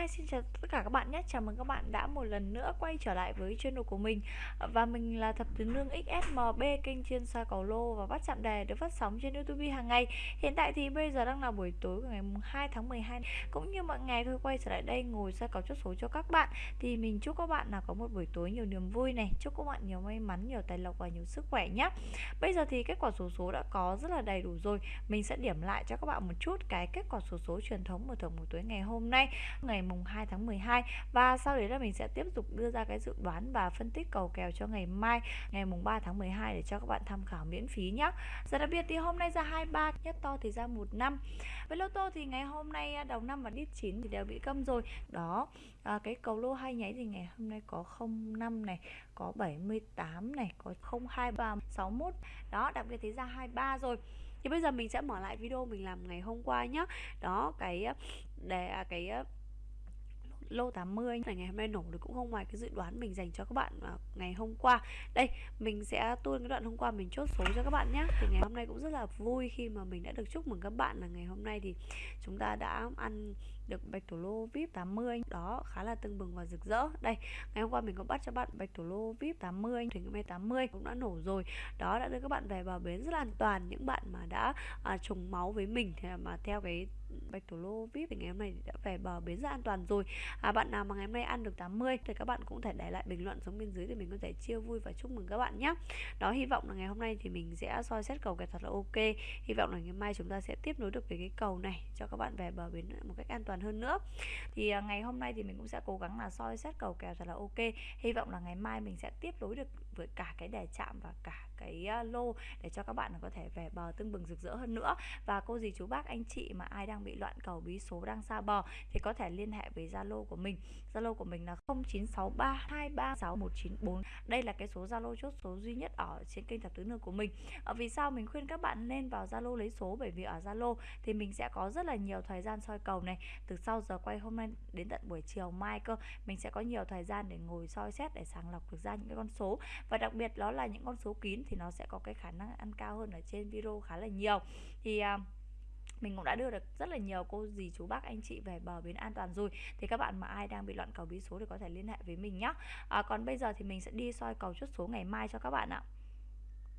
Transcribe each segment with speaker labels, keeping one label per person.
Speaker 1: Hi, xin chào tất cả các bạn nhé. Chào mừng các bạn đã một lần nữa quay trở lại với channel của mình. Và mình là Thập Tứ Nương XSMB, kênh chuyên soi cầu lô và bắt chạm đề được phát sóng trên YouTube hàng ngày. Hiện tại thì bây giờ đang là buổi tối của ngày 2 tháng 12. Cũng như mọi ngày thôi quay trở lại đây ngồi soi cầu chốt số cho các bạn. Thì mình chúc các bạn là có một buổi tối nhiều niềm vui này, chúc các bạn nhiều may mắn, nhiều tài lộc và nhiều sức khỏe nhé. Bây giờ thì kết quả số số đã có rất là đầy đủ rồi. Mình sẽ điểm lại cho các bạn một chút cái kết quả số số truyền thống mở thưởng buổi tối ngày hôm nay, ngày mùng 2 tháng 12 và sau đấy là mình sẽ tiếp tục đưa ra cái dự đoán và phân tích cầu kèo cho ngày mai ngày mùng 3 tháng 12 để cho các bạn tham khảo miễn phí nhé. Giờ đặc biệt thì hôm nay ra 23 nhất to thì ra một năm. Với lô tô thì ngày hôm nay à, đầu năm và đít 9 thì đều bị câm rồi. Đó, à, cái cầu lô hai nháy thì ngày hôm nay có 05 này, có 78 này, có 02 và 61. Đó, đặc biệt thì ra 23 rồi thì bây giờ mình sẽ mở lại video mình làm ngày hôm qua nhá đó cái à, để à, cái lô 80 này ngày hôm nay nổ được cũng không ngoài cái dự đoán mình dành cho các bạn à, ngày hôm qua. Đây mình sẽ tuôn cái đoạn hôm qua mình chốt số cho các bạn nhé. Thì ngày hôm nay cũng rất là vui khi mà mình đã được chúc mừng các bạn là ngày hôm nay thì chúng ta đã ăn được bạch thủ lô vip 80 đó khá là tưng bừng và rực rỡ. Đây ngày hôm qua mình có bắt cho bạn bạch thủ lô vip 80 thì ngày 80 cũng đã nổ rồi. Đó đã đưa các bạn về vào bến rất là an toàn. Những bạn mà đã à, trùng máu với mình thì mà theo cái bạch thủ lô vip thì ngày hôm nay đã về bờ bến rất an toàn rồi. À, bạn nào mà ngày hôm nay ăn được 80 thì các bạn cũng thể để lại bình luận xuống bên dưới để mình có thể chia vui và chúc mừng các bạn nhé. Đó hy vọng là ngày hôm nay thì mình sẽ soi xét cầu kèo thật là ok. Hy vọng là ngày mai chúng ta sẽ tiếp nối được về cái cầu này cho các bạn về bờ bến một cách an toàn hơn nữa. Thì à, ngày hôm nay thì mình cũng sẽ cố gắng là soi xét cầu kèo thật là ok. Hy vọng là ngày mai mình sẽ tiếp nối được với cả cái đề chạm và cả cái à, lô để cho các bạn có thể về bờ tưng bừng rực rỡ hơn nữa. Và cô dì chú bác anh chị mà ai đang bị loạn cầu bí số đang xa bờ thì có thể liên hệ với Zalo của mình. Zalo của mình là 0963236194 đây là cái số Zalo chốt số duy nhất ở trên kênh thập tứ nương của mình. Ở vì sao mình khuyên các bạn nên vào Zalo lấy số? Bởi vì ở Zalo thì mình sẽ có rất là nhiều thời gian soi cầu này. Từ sau giờ quay hôm nay đến tận buổi chiều mai cơ mình sẽ có nhiều thời gian để ngồi soi xét để sàng lọc được ra những cái con số. Và đặc biệt đó là những con số kín thì nó sẽ có cái khả năng ăn cao hơn ở trên video khá là nhiều. Thì uh, mình cũng đã đưa được rất là nhiều cô dì chú bác anh chị về bờ bến an toàn rồi. Thì các bạn mà ai đang bị loạn cầu bí số thì có thể liên hệ với mình nhé à, còn bây giờ thì mình sẽ đi soi cầu chốt số ngày mai cho các bạn ạ.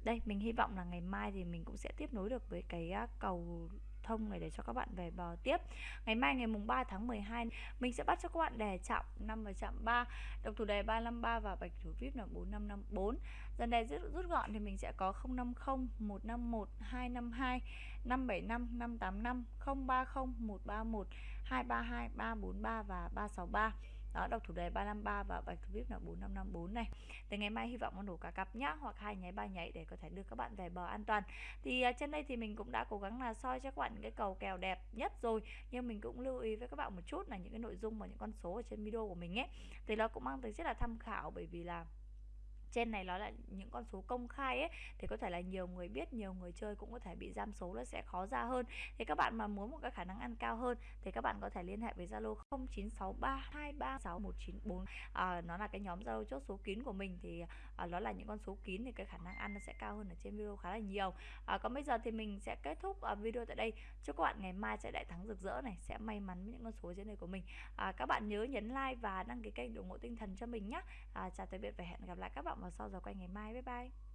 Speaker 1: Đây mình hy vọng là ngày mai thì mình cũng sẽ tiếp nối được với cái à, cầu thông này để cho các bạn về bờ tiếp. Ngày mai ngày mùng 3 tháng 12 mình sẽ bắt cho các bạn đề chạm 5 và chạm 3 độc thủ đề 353 và bạch thủ vip là 4554 dần đề rút, rút gọn thì mình sẽ có 050 151 252 575 585 030 131 232 343 và 363 đó đọc thủ đề 353 và bạch thủ vip là 4554 này. Từ ngày mai hy vọng con đủ cả cặp nhá hoặc hai nháy ba nháy để có thể đưa các bạn về bờ an toàn. Thì uh, trên đây thì mình cũng đã cố gắng là soi cho các bạn những cái cầu kèo đẹp nhất rồi nhưng mình cũng lưu ý với các bạn một chút là những cái nội dung và những con số ở trên video của mình ấy. Thì nó cũng mang tính chất là tham khảo bởi vì là trên này nó là những con số công khai ấy thì có thể là nhiều người biết nhiều người chơi cũng có thể bị giam số nó sẽ khó ra hơn. Thì các bạn mà muốn một cái khả năng ăn cao hơn thì các bạn có thể liên hệ với Zalo 0963236194 à, nó là cái nhóm Zalo chốt số kín của mình thì à, nó là những con số kín thì cái khả năng ăn nó sẽ cao hơn ở trên video khá là nhiều. À, còn bây giờ thì mình sẽ kết thúc à, video tại đây. Chúc các bạn ngày mai sẽ đại thắng rực rỡ này sẽ may mắn với những con số trên này của mình. À, các bạn nhớ nhấn like và đăng ký kênh ủng hộ tinh thần cho mình nhé à, chào tạm biệt và hẹn gặp lại các bạn vào sau giờ quay ngày mai. Bye bye.